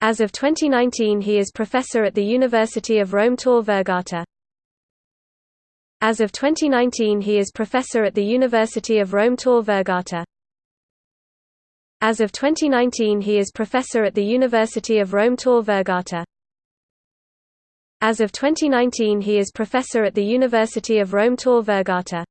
As of 2019 he is professor at the University of Rome Tor Vergata. As of 2019 he is professor at the University of Rome Tor Vergata. As of 2019 he is professor at the University of Rome Tor Vergata. As of 2019 he is professor at the University of Rome Tor Vergata.